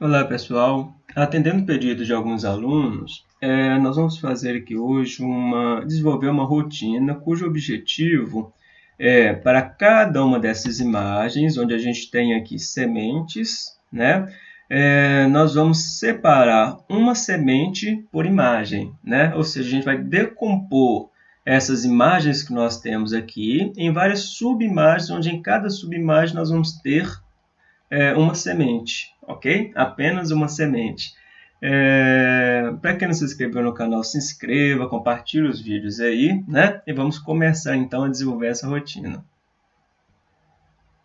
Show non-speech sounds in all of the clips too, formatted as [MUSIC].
Olá pessoal, atendendo o pedido de alguns alunos, é, nós vamos fazer aqui hoje uma, desenvolver uma rotina cujo objetivo é para cada uma dessas imagens, onde a gente tem aqui sementes, né? É, nós vamos separar uma semente por imagem, né? Ou seja, a gente vai decompor essas imagens que nós temos aqui em várias subimagens, onde em cada subimagem nós vamos ter é, uma semente, ok? Apenas uma semente. É, Para quem não se inscreveu no canal, se inscreva, compartilhe os vídeos aí, né? E vamos começar então a desenvolver essa rotina.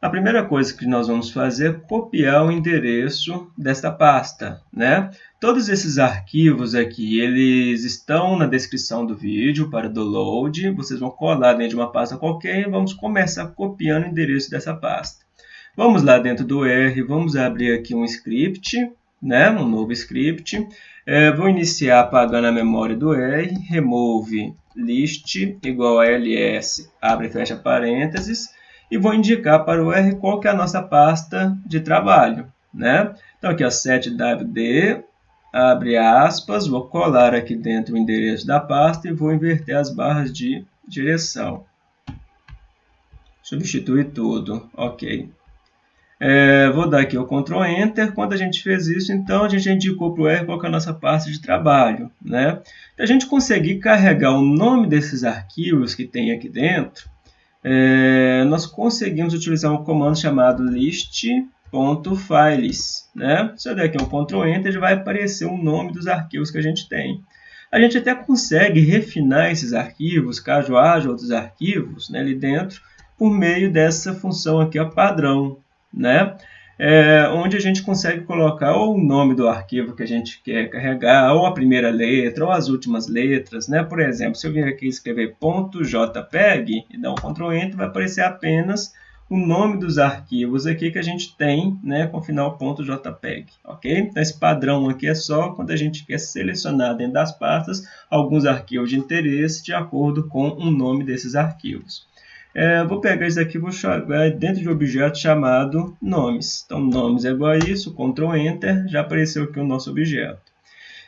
A primeira coisa que nós vamos fazer é copiar o endereço desta pasta, né? Todos esses arquivos aqui, eles estão na descrição do vídeo para download. Vocês vão colar dentro de uma pasta qualquer e vamos começar copiando o endereço dessa pasta. Vamos lá dentro do R, vamos abrir aqui um script, né? um novo script. É, vou iniciar apagando a memória do R, remove list igual a ls, abre e fecha parênteses, e vou indicar para o R qual que é a nossa pasta de trabalho. Né? Então aqui, ó, 7wd, abre aspas, vou colar aqui dentro o endereço da pasta e vou inverter as barras de direção. Substitui tudo, ok. É, vou dar aqui o Ctrl Enter. Quando a gente fez isso, então a gente indicou para o R qual é a nossa pasta de trabalho. Né? Para a gente conseguir carregar o nome desses arquivos que tem aqui dentro, é, nós conseguimos utilizar um comando chamado list.files. Né? Se eu der aqui um Ctrl Enter, já vai aparecer o nome dos arquivos que a gente tem. A gente até consegue refinar esses arquivos, caso haja outros arquivos né, ali dentro, por meio dessa função aqui, ó, padrão né? É, onde a gente consegue colocar ou o nome do arquivo que a gente quer carregar, ou a primeira letra, ou as últimas letras, né? Por exemplo, se eu vir aqui escrever .jpeg e dar um Ctrl Enter, vai aparecer apenas o nome dos arquivos aqui que a gente tem, né, com final .jpeg, ok? Então, esse padrão aqui é só quando a gente quer selecionar dentro das pastas alguns arquivos de interesse de acordo com o nome desses arquivos. É, vou pegar isso aqui e vou jogar dentro de um objeto chamado nomes. Então, nomes é igual a isso, Ctrl Enter, já apareceu aqui o nosso objeto.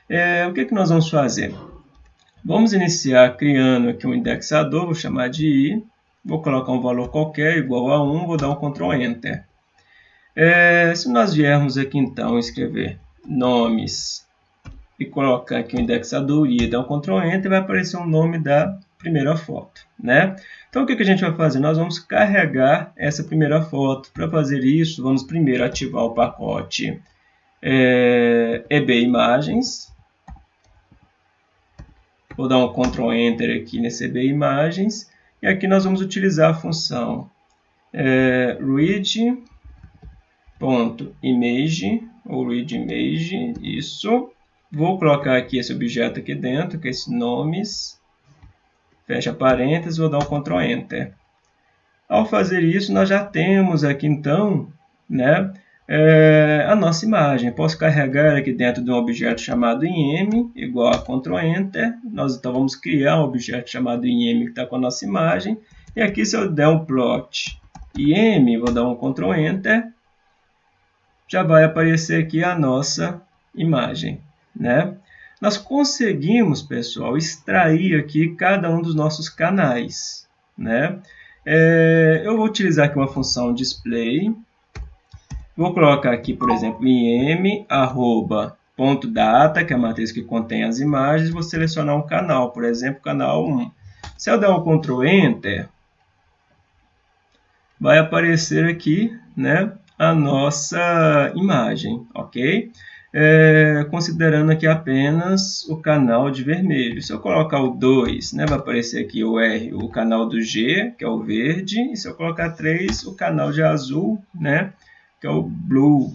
É, o que, que nós vamos fazer? Vamos iniciar criando aqui um indexador, vou chamar de i, vou colocar um valor qualquer, igual a 1, vou dar um Ctrl Enter. É, se nós viermos aqui então escrever nomes e colocar aqui o indexador i, dar um Ctrl Enter, vai aparecer o nome da primeira foto, né? Então, o que, a gente vai fazer? Nós vamos carregar essa primeira foto. Para fazer isso, vamos primeiro ativar o pacote é, EB Imagens. Vou dar um Ctrl Enter aqui nesse EB Imagens. E aqui nós vamos utilizar a função é, read.image ou readImage, isso. Vou colocar aqui esse objeto aqui dentro, que é esse nomes fecha parênteses, vou dar um Ctrl Enter. Ao fazer isso, nós já temos aqui então né, é, a nossa imagem. Posso carregar aqui dentro de um objeto chamado IM, igual a Ctrl Enter. Nós então vamos criar um objeto chamado IM que está com a nossa imagem. E aqui se eu der um plot IM, vou dar um Ctrl Enter, já vai aparecer aqui a nossa imagem. Né? Nós conseguimos, pessoal, extrair aqui cada um dos nossos canais. Né? É, eu vou utilizar aqui uma função display. Vou colocar aqui, por exemplo, im, arroba, ponto data, que é a matriz que contém as imagens. Vou selecionar um canal, por exemplo, canal 1. Se eu der um Ctrl Enter, vai aparecer aqui né, a nossa imagem, ok? É, considerando aqui apenas o canal de vermelho. Se eu colocar o 2, né, vai aparecer aqui o R, o canal do G, que é o verde, e se eu colocar 3, o canal de azul, né, que é o blue.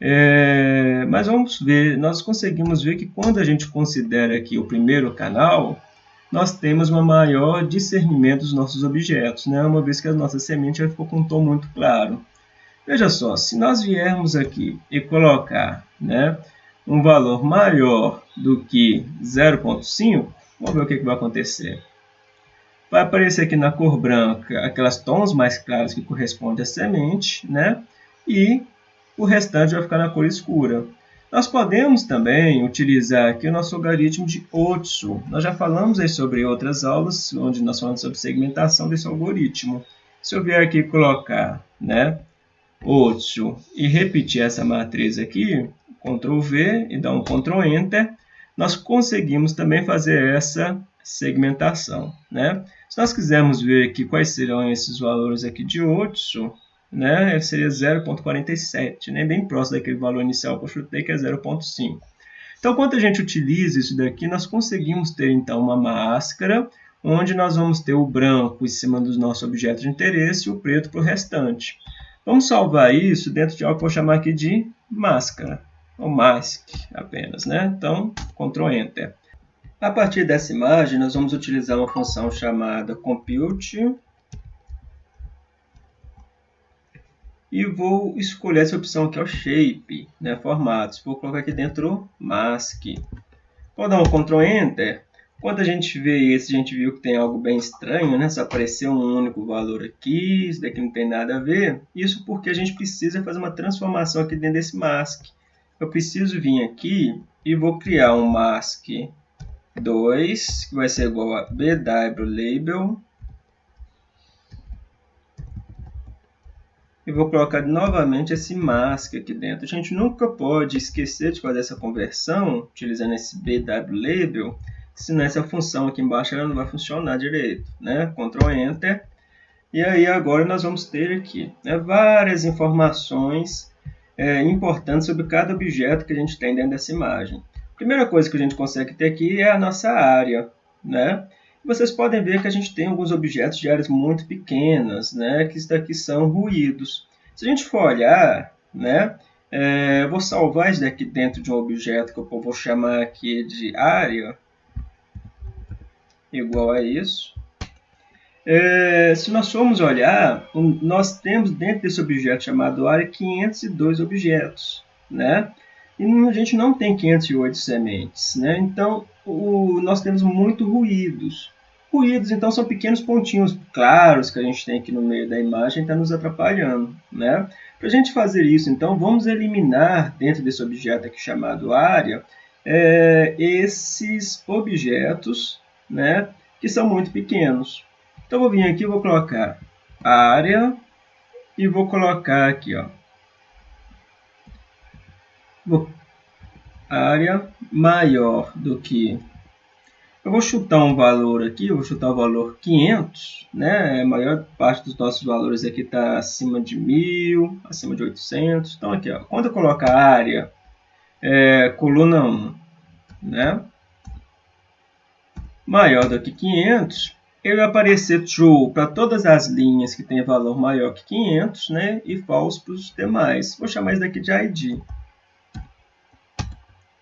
É, mas vamos ver, nós conseguimos ver que quando a gente considera aqui o primeiro canal, nós temos um maior discernimento dos nossos objetos, né? uma vez que a nossa semente ficou com um tom muito claro. Veja só, se nós viermos aqui e colocar né, um valor maior do que 0.5, vamos ver o que, que vai acontecer. Vai aparecer aqui na cor branca aquelas tons mais claros que correspondem à semente, né? E o restante vai ficar na cor escura. Nós podemos também utilizar aqui o nosso algoritmo de Otsu. Nós já falamos aí sobre outras aulas, onde nós falamos sobre segmentação desse algoritmo. Se eu vier aqui colocar né, Otsu e repetir essa matriz aqui, Ctrl V e dar um Ctrl Enter, nós conseguimos também fazer essa segmentação. Né? Se nós quisermos ver aqui quais serão esses valores aqui de Otsu, né, seria 0.47, né, bem próximo daquele valor inicial que eu chutei, que é 0.5. Então, quando a gente utiliza isso daqui, nós conseguimos ter, então, uma máscara, onde nós vamos ter o branco em cima do nosso objeto de interesse e o preto para o restante. Vamos salvar isso dentro de algo que eu vou chamar aqui de máscara, ou mask apenas. Né? Então, Ctrl Enter. A partir dessa imagem, nós vamos utilizar uma função chamada compute e vou escolher essa opção que é o Shape, né, formatos. Vou colocar aqui dentro Mask. Vou dar um Ctrl Enter. Quando a gente vê esse, a gente viu que tem algo bem estranho, né? Só apareceu um único valor aqui, isso daqui não tem nada a ver. Isso porque a gente precisa fazer uma transformação aqui dentro desse mask. Eu preciso vir aqui e vou criar um mask 2, que vai ser igual a bw label e vou colocar novamente esse mask aqui dentro. A gente nunca pode esquecer de fazer essa conversão utilizando esse BW label, senão essa função aqui embaixo ela não vai funcionar direito. Né? Ctrl Enter. E aí agora nós vamos ter aqui né, várias informações é, importantes sobre cada objeto que a gente tem dentro dessa imagem. Primeira coisa que a gente consegue ter aqui é a nossa área. Né? Vocês podem ver que a gente tem alguns objetos de áreas muito pequenas, né, que isso daqui são ruídos. Se a gente for olhar, né, é, eu vou salvar isso daqui dentro de um objeto que eu vou chamar aqui de área, igual a isso. É, se nós formos olhar, nós temos dentro desse objeto chamado área 502 objetos, né? E a gente não tem 508 sementes, né? Então, o, nós temos muito ruídos. Ruídos, então, são pequenos pontinhos claros que a gente tem aqui no meio da imagem, está nos atrapalhando. Né? Para a gente fazer isso, então, vamos eliminar dentro desse objeto aqui chamado área, é, esses objetos né, que são muito pequenos. Então, vou vir aqui vou colocar área e vou colocar aqui, ó, vou, área maior do que eu vou chutar um valor aqui, vou chutar o valor 500, né? A maior parte dos nossos valores aqui está acima de 1000, acima de 800. Então aqui, ó, quando eu colocar área, é, coluna 1, né? Maior do que 500, ele vai aparecer true para todas as linhas que tem valor maior que 500, né? E false para os demais. Vou chamar isso daqui de ID.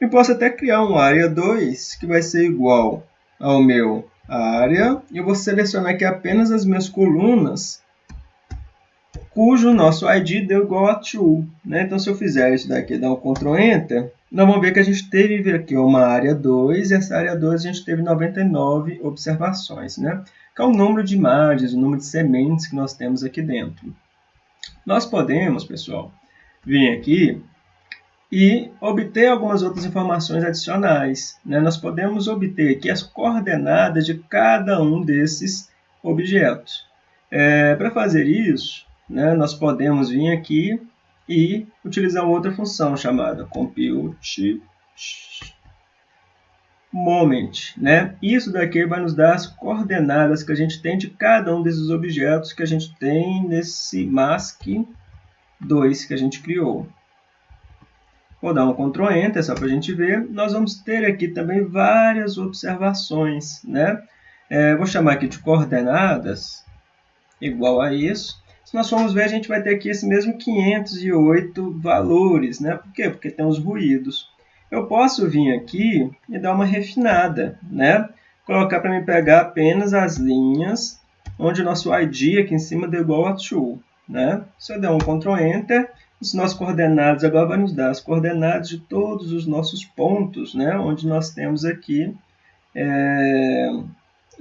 E posso até criar um área 2 que vai ser igual ao meu área e eu vou selecionar aqui apenas as minhas colunas cujo nosso ID deu igual a true. Né? Então, se eu fizer isso daqui, dar um Ctrl Enter, nós vamos ver que a gente teve aqui uma área 2, e essa área 2 a gente teve 99 observações, né? que é o número de imagens, o número de sementes que nós temos aqui dentro. Nós podemos, pessoal, vir aqui e obter algumas outras informações adicionais. Né? Nós podemos obter aqui as coordenadas de cada um desses objetos. É, Para fazer isso, né, nós podemos vir aqui e utilizar outra função chamada compute moment. Né? Isso daqui vai nos dar as coordenadas que a gente tem de cada um desses objetos que a gente tem nesse mask 2 que a gente criou. Vou dar um Ctrl Enter só para a gente ver. Nós vamos ter aqui também várias observações. Né? É, vou chamar aqui de coordenadas, igual a isso. Se nós formos ver, a gente vai ter aqui esse mesmo 508 valores. Né? Por quê? Porque tem os ruídos. Eu posso vir aqui e dar uma refinada. Né? Colocar para me pegar apenas as linhas onde o nosso ID aqui em cima deu igual a true. Né? Se eu der um Ctrl Enter, os nossos coordenados agora vai nos dar as coordenadas de todos os nossos pontos, né, onde nós temos aqui é,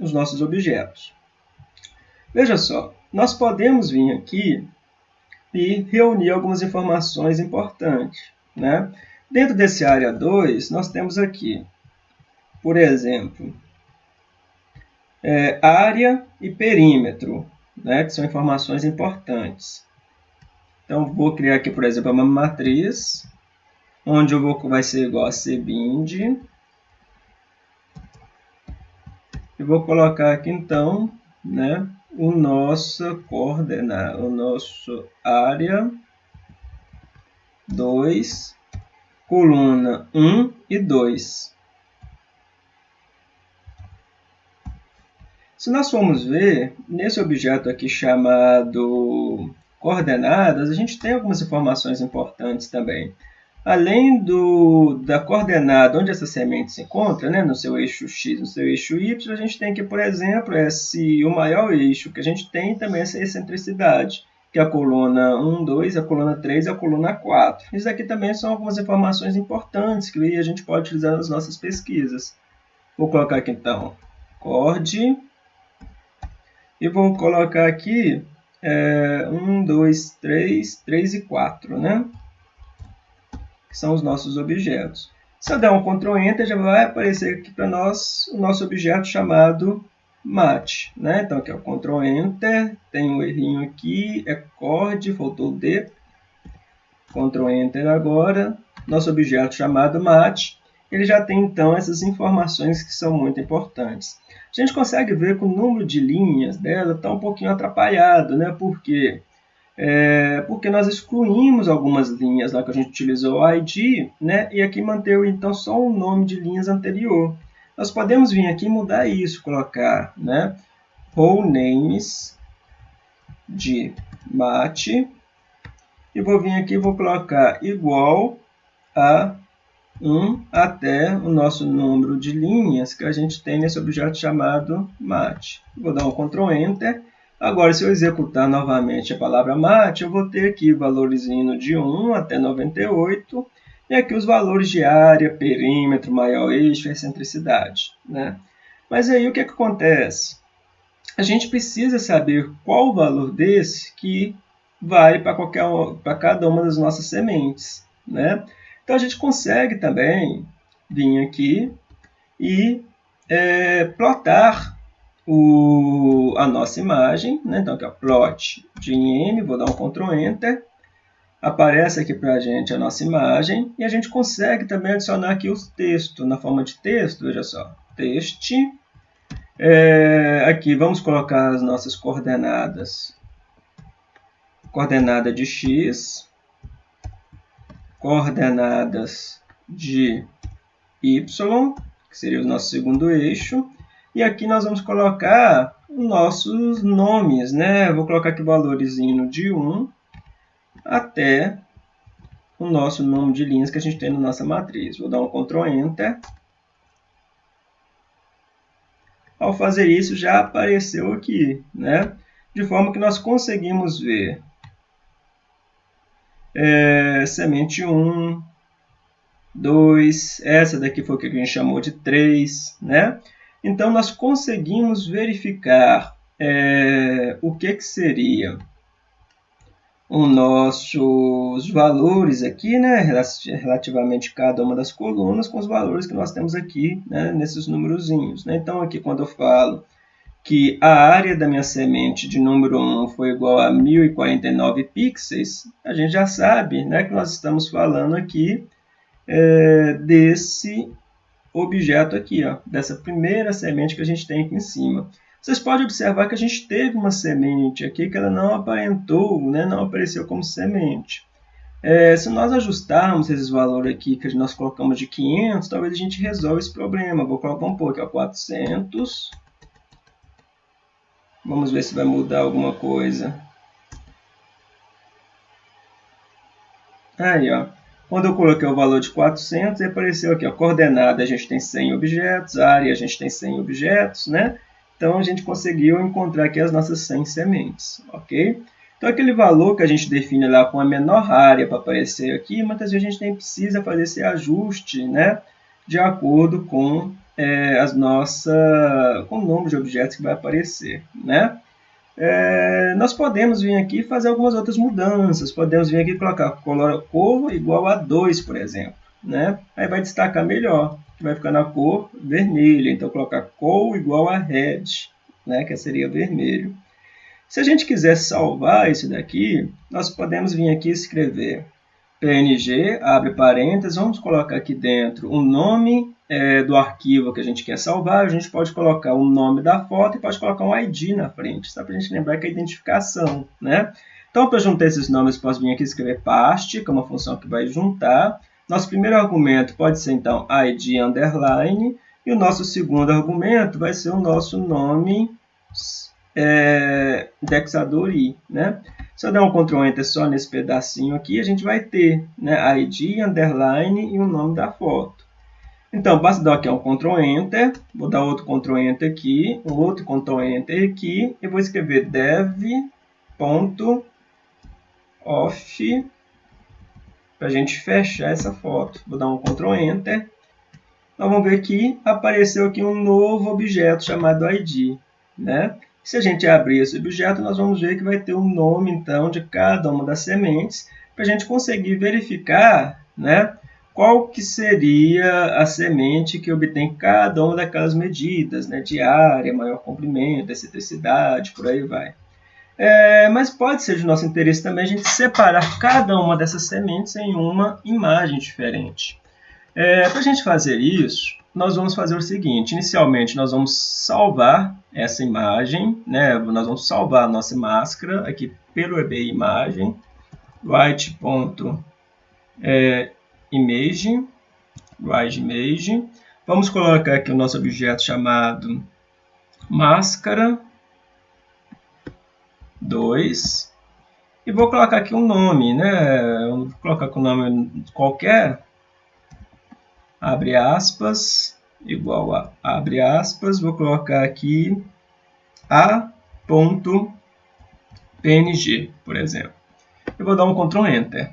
os nossos objetos. Veja só, nós podemos vir aqui e reunir algumas informações importantes. Né? Dentro desse área 2, nós temos aqui, por exemplo, é, área e perímetro, né, que são informações importantes. Então, vou criar aqui, por exemplo, uma matriz, onde eu vou, vai ser igual a cbind. E vou colocar aqui, então, né, o nosso coordenada, o nosso área 2, coluna 1 e 2. Se nós formos ver, nesse objeto aqui chamado coordenadas, a gente tem algumas informações importantes também. Além do, da coordenada onde essa semente se encontra, né, no seu eixo x, no seu eixo y, a gente tem aqui, por exemplo, esse, o maior eixo que a gente tem também essa excentricidade, que é a coluna 1, 2, a coluna 3 e a coluna 4. Isso aqui também são algumas informações importantes que a gente pode utilizar nas nossas pesquisas. Vou colocar aqui então, cord, e vou colocar aqui é, 1, 2, 3, 3 e 4, né? Que são os nossos objetos. Se eu der um Ctrl Enter, já vai aparecer aqui para nós o nosso objeto chamado mat. Né? Então, aqui é o Ctrl Enter, tem um errinho aqui, é cord, faltou o D. Ctrl Enter agora, nosso objeto chamado mat. Ele já tem, então, essas informações que são muito importantes. A gente consegue ver que o número de linhas dela está um pouquinho atrapalhado, né? Porque é, porque nós excluímos algumas linhas lá que a gente utilizou o ID, né? E aqui manteve então só o nome de linhas anterior. Nós podemos vir aqui e mudar isso, colocar, né? Role names de mate e vou vir aqui e vou colocar igual a 1 até o nosso número de linhas que a gente tem nesse objeto chamado mate. Vou dar um Ctrl Enter Agora, se eu executar novamente a palavra mate, eu vou ter aqui valores indo de 1 até 98, e aqui os valores de área, perímetro, maior eixo excentricidade. Né? Mas aí o que, é que acontece? A gente precisa saber qual o valor desse que vale para qualquer para cada uma das nossas sementes. Né? Então a gente consegue também vir aqui e é, plotar o, a nossa imagem, né? então aqui é o plot de m, vou dar um Ctrl Enter, aparece aqui para a gente a nossa imagem e a gente consegue também adicionar aqui os textos na forma de texto, veja só, text, é, aqui vamos colocar as nossas coordenadas, coordenada de x, coordenadas de y, que seria o nosso segundo eixo, e aqui nós vamos colocar nossos nomes, né? vou colocar aqui valores indo de 1 até o nosso nome de linhas que a gente tem na nossa matriz. Vou dar um Ctrl Enter. Ao fazer isso, já apareceu aqui, né? De forma que nós conseguimos ver é, semente 1, 2, essa daqui foi o que a gente chamou de 3, né? Então, nós conseguimos verificar é, o que, que seria os nossos valores aqui, né, relativamente cada uma das colunas, com os valores que nós temos aqui, né, nesses númerozinhos. Né? Então, aqui quando eu falo que a área da minha semente de número 1 foi igual a 1049 pixels, a gente já sabe né, que nós estamos falando aqui é, desse objeto aqui, ó, dessa primeira semente que a gente tem aqui em cima. Vocês podem observar que a gente teve uma semente aqui que ela não aparentou, né, não apareceu como semente. É, se nós ajustarmos esses valores aqui que nós colocamos de 500, talvez a gente resolva esse problema. Vou colocar um pouco, ó, 400. Vamos ver se vai mudar alguma coisa. Aí, ó. Quando eu coloquei o valor de 400, apareceu aqui, a coordenada a gente tem 100 objetos, área a gente tem 100 objetos, né? Então, a gente conseguiu encontrar aqui as nossas 100 sementes, ok? Então, aquele valor que a gente define lá com a menor área para aparecer aqui, muitas vezes a gente nem precisa fazer esse ajuste, né? De acordo com é, as nossas, com o número de objetos que vai aparecer, né? É, nós podemos vir aqui fazer algumas outras mudanças. Podemos vir aqui colocar cor igual a 2, por exemplo. Né? Aí vai destacar melhor, vai ficar na cor vermelha. Então, colocar cor igual a red, né? que seria vermelho. Se a gente quiser salvar isso daqui, nós podemos vir aqui escrever PNG, abre parênteses, vamos colocar aqui dentro o nome é, do arquivo que a gente quer salvar, a gente pode colocar o nome da foto e pode colocar um ID na frente, só para a gente lembrar que é identificação, né? Então, para juntar esses nomes, posso vir aqui escrever past, que é uma função que vai juntar. Nosso primeiro argumento pode ser, então, id underline, e o nosso segundo argumento vai ser o nosso nome é, indexador i, né? Se eu der um Ctrl Enter só nesse pedacinho aqui, a gente vai ter né, ID, underline e o nome da foto. Então, basta dar aqui um Ctrl Enter, vou dar outro Ctrl Enter aqui, outro Ctrl Enter aqui, e vou escrever dev.off para a gente fechar essa foto. Vou dar um Ctrl Enter. Nós vamos ver que apareceu aqui um novo objeto chamado ID. Né? Se a gente abrir esse objeto, nós vamos ver que vai ter o um nome, então, de cada uma das sementes, para a gente conseguir verificar né, qual que seria a semente que obtém cada uma daquelas medidas, né, de área, maior comprimento, excentricidade, por aí vai. É, mas pode ser de nosso interesse também a gente separar cada uma dessas sementes em uma imagem diferente. É, para a gente fazer isso, nós vamos fazer o seguinte, inicialmente nós vamos salvar essa imagem, né? nós vamos salvar a nossa máscara aqui pelo EBI imagem, write.image, é, write image, vamos colocar aqui o nosso objeto chamado máscara 2, e vou colocar aqui um nome, né? vou colocar com um nome qualquer, abre aspas, igual a, abre aspas, vou colocar aqui a.png, por exemplo. Eu vou dar um Ctrl Enter.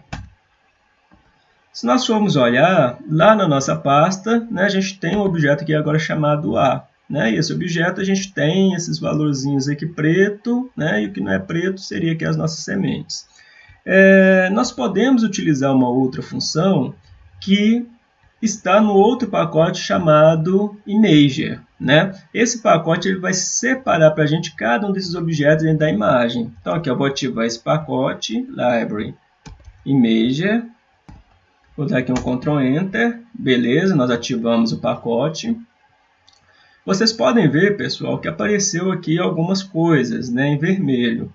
Se nós formos olhar, lá na nossa pasta, né, a gente tem um objeto aqui agora chamado A. Né? E esse objeto a gente tem esses valorzinhos aqui preto, né? e o que não é preto seria aqui as nossas sementes. É, nós podemos utilizar uma outra função que está no outro pacote chamado Imager. Né? Esse pacote ele vai separar para a gente cada um desses objetos dentro da imagem. Então aqui eu vou ativar esse pacote, Library Imager. Vou dar aqui um Ctrl Enter. Beleza, nós ativamos o pacote. Vocês podem ver, pessoal, que apareceu aqui algumas coisas né, em vermelho.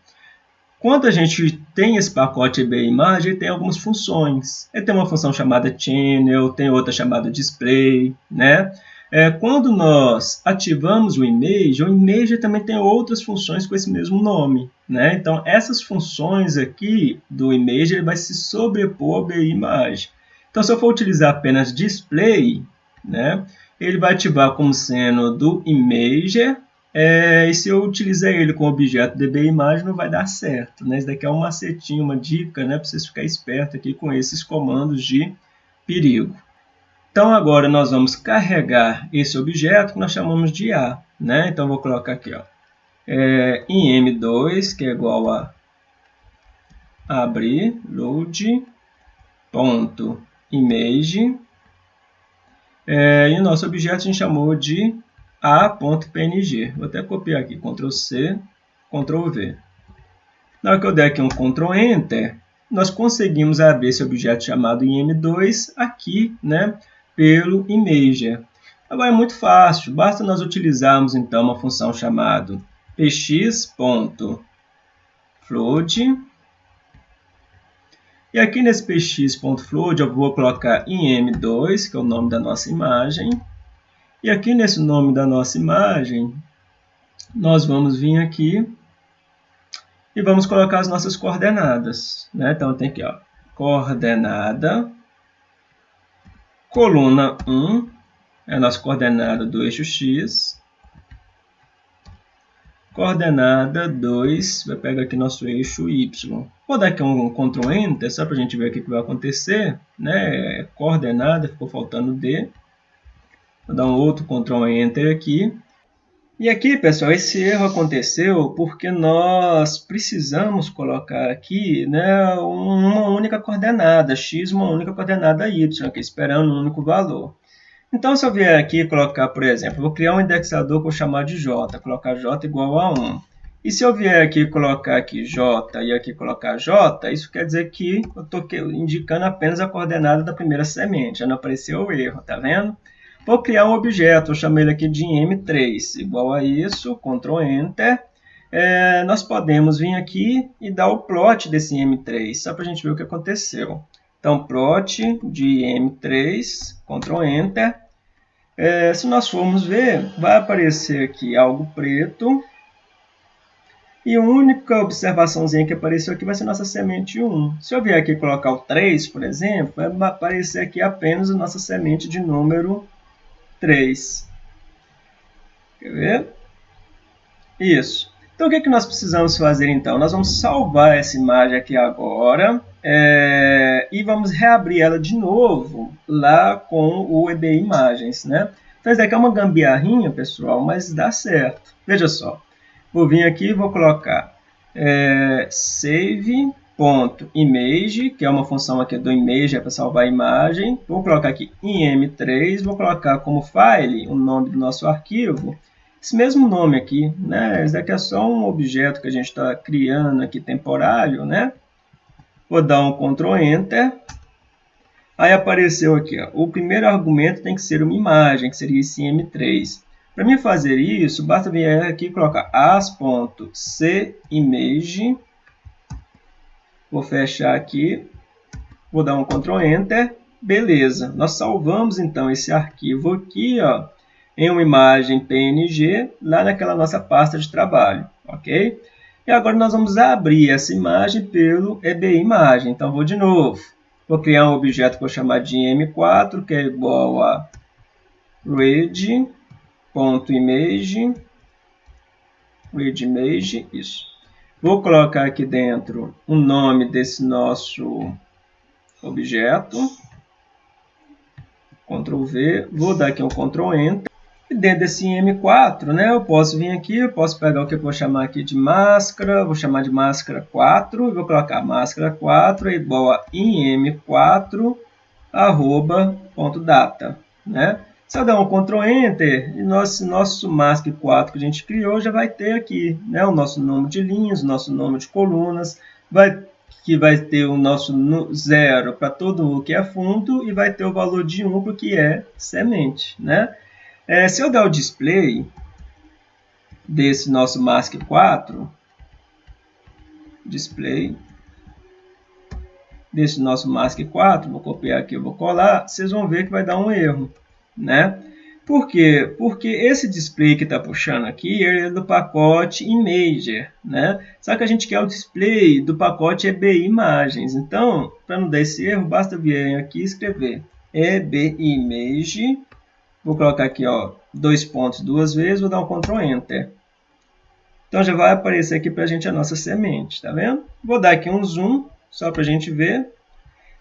Quando a gente tem esse pacote EB imagem, tem algumas funções. Ele tem uma função chamada channel, tem outra chamada display, né? É, quando nós ativamos o image, o image também tem outras funções com esse mesmo nome. Né? Então, essas funções aqui do image ele vai se sobrepor ao imagem. Então, se eu for utilizar apenas display, né, ele vai ativar como sendo do imager é, e se eu utilizar ele com objeto DB imagem, não vai dar certo. Né? Isso daqui é um macetinho, uma dica né, para vocês ficarem espertos aqui com esses comandos de perigo. Então, agora nós vamos carregar esse objeto que nós chamamos de A. Né? Então, vou colocar aqui ó, é, em M2, que é igual a abrir, load, ponto, image. É, e o nosso objeto a gente chamou de a.png. Vou até copiar aqui, Ctrl C, Ctrl V. Na hora que eu der aqui um Ctrl Enter, nós conseguimos abrir esse objeto chamado im2 aqui, né, pelo Imager. Agora é muito fácil, basta nós utilizarmos então uma função chamada px.float. E aqui nesse px.float eu vou colocar im2, que é o nome da nossa imagem. E aqui nesse nome da nossa imagem, nós vamos vir aqui e vamos colocar as nossas coordenadas. Né? Então tem aqui, ó, coordenada, coluna 1, é a nossa coordenada do eixo X, coordenada 2, vai pegar aqui nosso eixo Y. Vou dar aqui um Ctrl Enter, só para a gente ver o que vai acontecer. Né? Coordenada, ficou faltando D. Vou dar um outro Ctrl Enter aqui. E aqui, pessoal, esse erro aconteceu porque nós precisamos colocar aqui né, uma única coordenada, x, uma única coordenada y, aqui, esperando um único valor. Então, se eu vier aqui colocar, por exemplo, vou criar um indexador que eu chamar de j, colocar j igual a 1. E se eu vier aqui colocar aqui j e aqui colocar j, isso quer dizer que eu estou indicando apenas a coordenada da primeira semente, já não apareceu o erro, tá vendo? Vou criar um objeto, vou chamar ele aqui de m3, igual a isso, Ctrl Enter. É, nós podemos vir aqui e dar o plot desse m3, só para a gente ver o que aconteceu. Então, plot de m3, Ctrl Enter. É, se nós formos ver, vai aparecer aqui algo preto. E a única observaçãozinha que apareceu aqui vai ser nossa semente 1. Se eu vier aqui colocar o 3, por exemplo, vai aparecer aqui apenas a nossa semente de número 3. Quer ver? Isso. Então, o que, é que nós precisamos fazer, então? Nós vamos salvar essa imagem aqui agora é, e vamos reabrir ela de novo lá com o EB Imagens, né? Então, isso aqui é uma gambiarrinha, pessoal, mas dá certo. Veja só. Vou vir aqui e vou colocar é, save ponto image, que é uma função aqui do image, é para salvar a imagem. Vou colocar aqui em M3, vou colocar como file o nome do nosso arquivo. Esse mesmo nome aqui, né? Esse daqui é só um objeto que a gente está criando aqui temporário, né? Vou dar um Ctrl Enter. Aí apareceu aqui, ó, o primeiro argumento tem que ser uma imagem, que seria esse M3. Para mim fazer isso, basta vir aqui e colocar as.cimage Vou fechar aqui, vou dar um Ctrl Enter, beleza. Nós salvamos então esse arquivo aqui, ó, em uma imagem PNG, lá naquela nossa pasta de trabalho, ok? E agora nós vamos abrir essa imagem pelo EBI Imagem. Então, vou de novo. Vou criar um objeto que vou chamar de M4, que é igual a read.image, readImage, isso. Vou colocar aqui dentro o nome desse nosso objeto. Ctrl V, vou dar aqui um Ctrl Enter. E dentro desse M4, né, eu posso vir aqui, eu posso pegar o que eu vou chamar aqui de máscara, vou chamar de máscara 4, e vou colocar máscara 4 é igual a im4 arroba ponto data, né? Se eu der um Ctrl Enter, e nosso, nosso mask 4 que a gente criou já vai ter aqui né, o nosso número de linhas, o nosso número de colunas, vai, que vai ter o nosso zero para todo o que é fundo e vai ter o valor de 1 para o que é semente. Né? É, se eu der o display desse nosso mask 4, display desse nosso mask 4, vou copiar aqui, vou colar, vocês vão ver que vai dar um erro né? Por quê? Porque esse display que está puxando aqui é do pacote Imager, né? Só que a gente quer o display do pacote EBI Imagens. Então, para não dar esse erro, basta vir aqui e escrever EBI Image. Vou colocar aqui, ó, dois pontos duas vezes, vou dar um Ctrl Enter. Então já vai aparecer aqui para a gente a nossa semente, tá vendo? Vou dar aqui um zoom, só para a gente ver.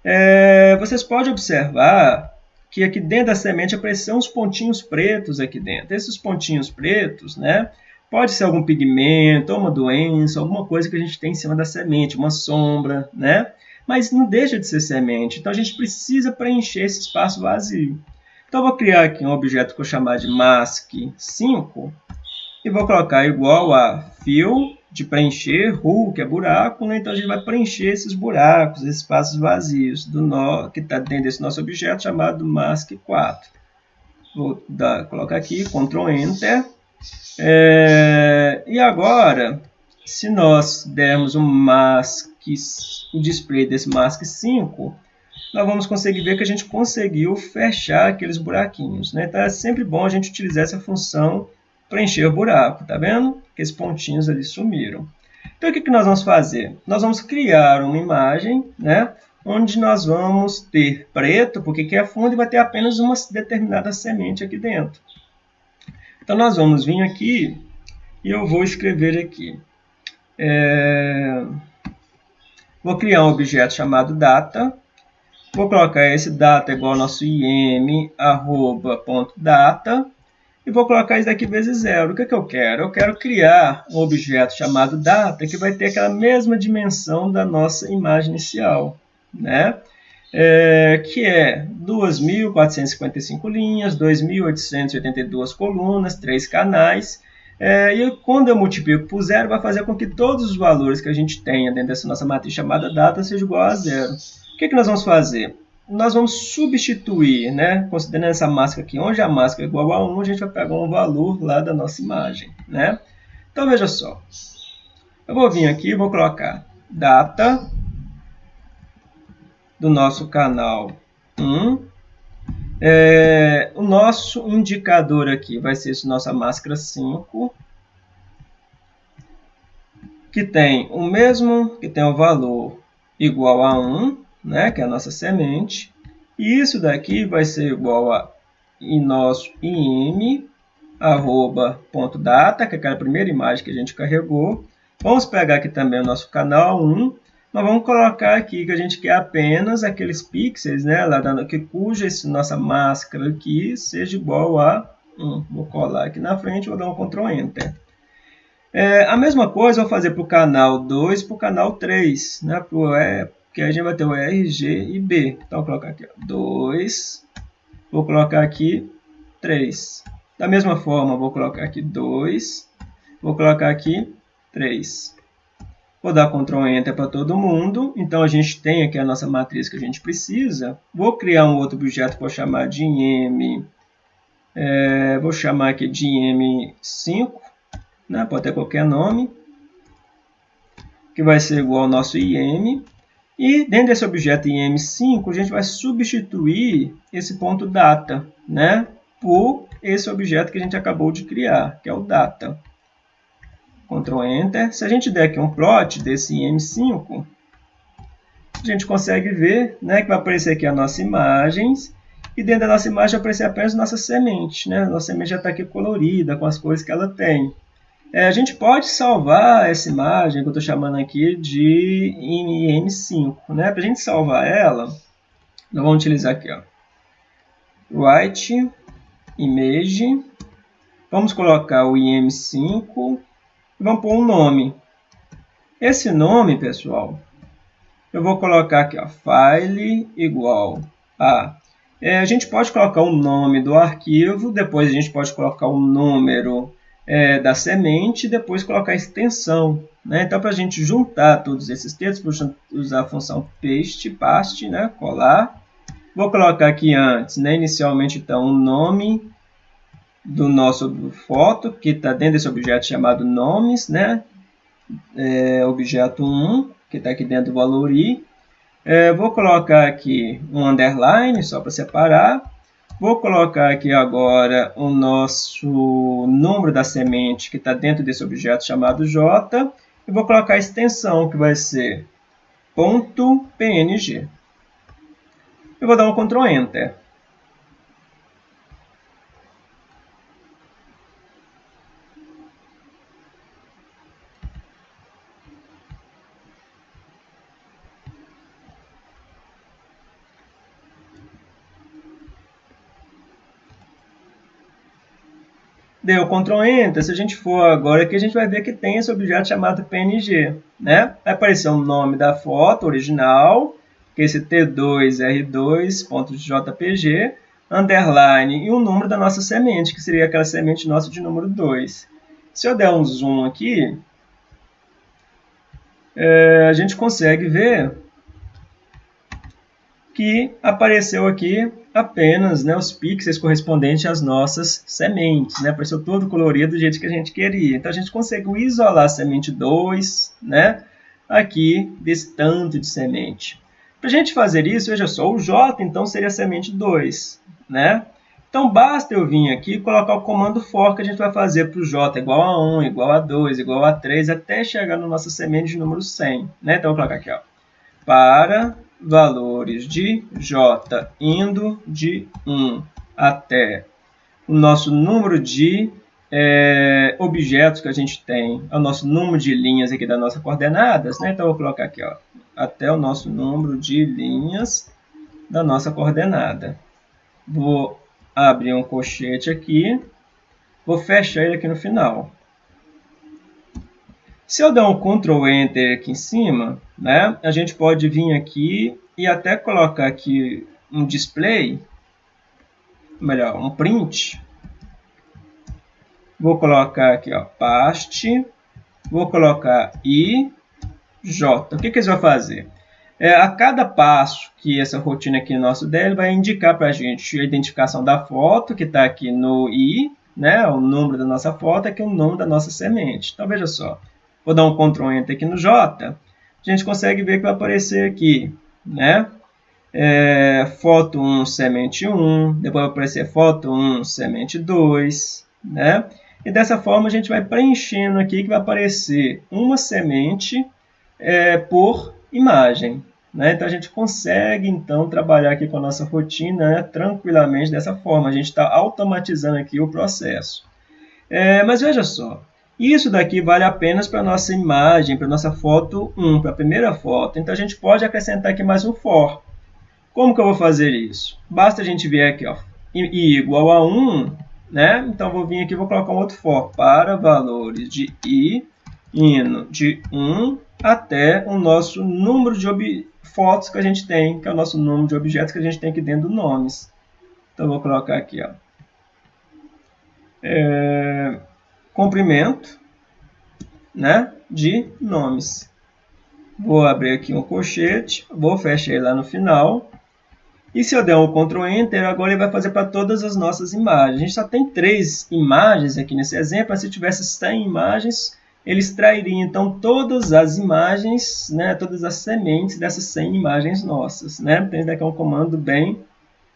É, vocês podem observar que aqui dentro da semente apareceram uns pontinhos pretos aqui dentro. Esses pontinhos pretos, né? Pode ser algum pigmento, uma doença, alguma coisa que a gente tem em cima da semente, uma sombra, né? Mas não deixa de ser semente, então a gente precisa preencher esse espaço vazio. Então vou criar aqui um objeto que eu chamar de mask5 e vou colocar igual a fill de preencher, who, que é buraco, né? então a gente vai preencher esses buracos, esses espaços vazios do nó, que está dentro desse nosso objeto chamado mask4. Vou dar, colocar aqui, Ctrl Enter. É, e agora, se nós dermos um mask, o display desse mask 5, nós vamos conseguir ver que a gente conseguiu fechar aqueles buraquinhos. Né? Então é sempre bom a gente utilizar essa função preencher buraco, tá vendo? Aqueles pontinhos ali sumiram. Então, o que, que nós vamos fazer? Nós vamos criar uma imagem, né? Onde nós vamos ter preto, porque aqui é fundo, e vai ter apenas uma determinada semente aqui dentro. Então, nós vamos vir aqui e eu vou escrever aqui. É... Vou criar um objeto chamado data. Vou colocar esse data igual ao nosso im, arroba, ponto data. E vou colocar isso daqui vezes zero. O que, que eu quero? Eu quero criar um objeto chamado data que vai ter aquela mesma dimensão da nossa imagem inicial, né? É, que é 2.455 linhas, 2.882 colunas, 3 canais, é, e quando eu multiplico por zero, vai fazer com que todos os valores que a gente tenha dentro dessa nossa matriz chamada data seja igual a zero. O que, que nós vamos fazer? Nós vamos substituir, né? Considerando essa máscara aqui, onde a máscara é igual a 1, a gente vai pegar um valor lá da nossa imagem, né? Então, veja só. Eu vou vir aqui vou colocar data do nosso canal 1. É, o nosso indicador aqui vai ser esse nossa máscara 5, que tem o mesmo, que tem o valor igual a 1, né, que é a nossa semente. E isso daqui vai ser igual a nosso im, arroba, ponto data, que é aquela primeira imagem que a gente carregou. Vamos pegar aqui também o nosso canal 1, mas vamos colocar aqui que a gente quer apenas aqueles pixels, né, lá dando, que cuja essa nossa máscara aqui seja igual a 1. Vou colar aqui na frente, vou dar um Ctrl Enter. É, a mesma coisa eu vou fazer para o canal 2 para o canal 3, né, pro, é, que a gente vai ter o R, G e B. Então, vou colocar aqui 2, vou colocar aqui 3. Da mesma forma, vou colocar aqui 2, vou colocar aqui 3. Vou dar Ctrl Enter para todo mundo. Então, a gente tem aqui a nossa matriz que a gente precisa. Vou criar um outro objeto vou chamar de IM. É, vou chamar aqui de IM5. Né? Pode ter qualquer nome. Que vai ser igual ao nosso IM. E dentro desse objeto im5, a gente vai substituir esse ponto data, né, por esse objeto que a gente acabou de criar, que é o data. Ctrl Enter. Se a gente der aqui um plot desse im5, a gente consegue ver né, que vai aparecer aqui a nossa imagens, e dentro da nossa imagem vai aparecer apenas nossa semente. Né? Nossa semente já está aqui colorida, com as cores que ela tem. É, a gente pode salvar essa imagem que eu estou chamando aqui de IM5. Né? Para a gente salvar ela, nós vamos utilizar aqui, ó, write image, vamos colocar o IM5 e vamos pôr um nome. Esse nome, pessoal, eu vou colocar aqui, ó, file igual a... É, a gente pode colocar o nome do arquivo, depois a gente pode colocar o número é, da semente e depois colocar a extensão. Né? Então, para a gente juntar todos esses textos, vou usar a função paste, paste, né? colar. Vou colocar aqui antes, né? inicialmente, então, o nome do nosso foto, que está dentro desse objeto chamado nomes, né? É, objeto 1, que está aqui dentro do valor i. É, vou colocar aqui um underline, só para separar. Vou colocar aqui agora o nosso número da semente que está dentro desse objeto chamado J. E vou colocar a extensão que vai ser .png. Eu vou dar um Ctrl Enter. Deu Ctrl Enter, se a gente for agora aqui, a gente vai ver que tem esse objeto chamado PNG. Né? Vai aparecer o nome da foto original, que é esse T2R2.jpg, underline e o número da nossa semente, que seria aquela semente nossa de número 2. Se eu der um zoom aqui, é, a gente consegue ver que apareceu aqui apenas né, os pixels correspondentes às nossas sementes. Né? Apareceu todo colorido do jeito que a gente queria. Então, a gente conseguiu isolar a semente 2 né, aqui desse tanto de semente. Para a gente fazer isso, veja só, o J então seria a semente 2. Né? Então, basta eu vir aqui e colocar o comando for que a gente vai fazer para o J igual a 1, igual a 2, igual a 3, até chegar na nossa semente de número 100. Né? Então, eu vou colocar aqui, ó, para valores de J indo de 1 até o nosso número de é, objetos que a gente tem, o nosso número de linhas aqui das nossas coordenadas, né? Então, eu vou colocar aqui, ó, até o nosso número de linhas da nossa coordenada. Vou abrir um colchete aqui, vou fechar ele aqui no final. Se eu der um Ctrl Enter aqui em cima, né, a gente pode vir aqui e até colocar aqui um display, melhor, um print. Vou colocar aqui, ó, paste, vou colocar i, j. O que, que eles vão fazer? É, a cada passo que essa rotina aqui nosso der, vai indicar para a gente a identificação da foto, que está aqui no i, né, o número da nossa foto, aqui é o nome da nossa semente. Então, veja só. Vou dar um Ctrl Enter aqui no J, a gente consegue ver que vai aparecer aqui, né? É, foto 1, semente 1, depois vai aparecer foto 1, semente 2, né? E dessa forma a gente vai preenchendo aqui que vai aparecer uma semente é, por imagem. Né? Então a gente consegue então trabalhar aqui com a nossa rotina né, tranquilamente dessa forma. A gente está automatizando aqui o processo. É, mas veja só, isso daqui vale apenas para a nossa imagem, para a nossa foto 1, para a primeira foto. Então, a gente pode acrescentar aqui mais um for. Como que eu vou fazer isso? Basta a gente vir aqui, ó, i igual a 1, né? Então, vou vir aqui e vou colocar um outro for para valores de i indo de 1 até o nosso número de fotos que a gente tem, que é o nosso número de objetos que a gente tem aqui dentro do nomes. Então, vou colocar aqui, ó. É comprimento né, de nomes. Vou abrir aqui um colchete, vou fechar ele lá no final. E se eu der um Ctrl Enter, agora ele vai fazer para todas as nossas imagens. A gente só tem três imagens aqui nesse exemplo, mas se tivesse 100 imagens, ele extrairia então todas as imagens, né, todas as sementes dessas 100 imagens nossas. Né? Então, esse daqui é um comando bem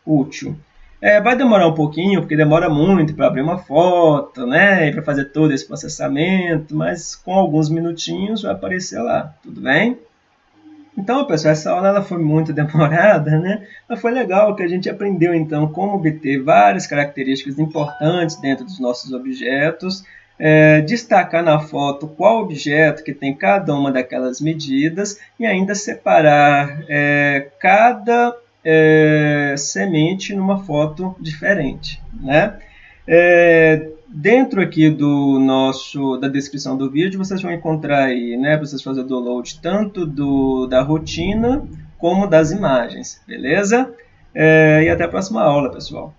útil. É, vai demorar um pouquinho, porque demora muito para abrir uma foto, né? E para fazer todo esse processamento, mas com alguns minutinhos vai aparecer lá, tudo bem? Então, pessoal, essa aula ela foi muito [LAUGHS] demorada, né? Mas foi legal que a gente aprendeu, então, como obter várias características importantes dentro dos nossos objetos, é, destacar na foto qual objeto que tem cada uma daquelas medidas e ainda separar é, cada é, semente numa foto diferente, né? É, dentro aqui do nosso da descrição do vídeo vocês vão encontrar aí, né, para vocês fazerem o download tanto do da rotina como das imagens, beleza? É, e até a próxima aula, pessoal.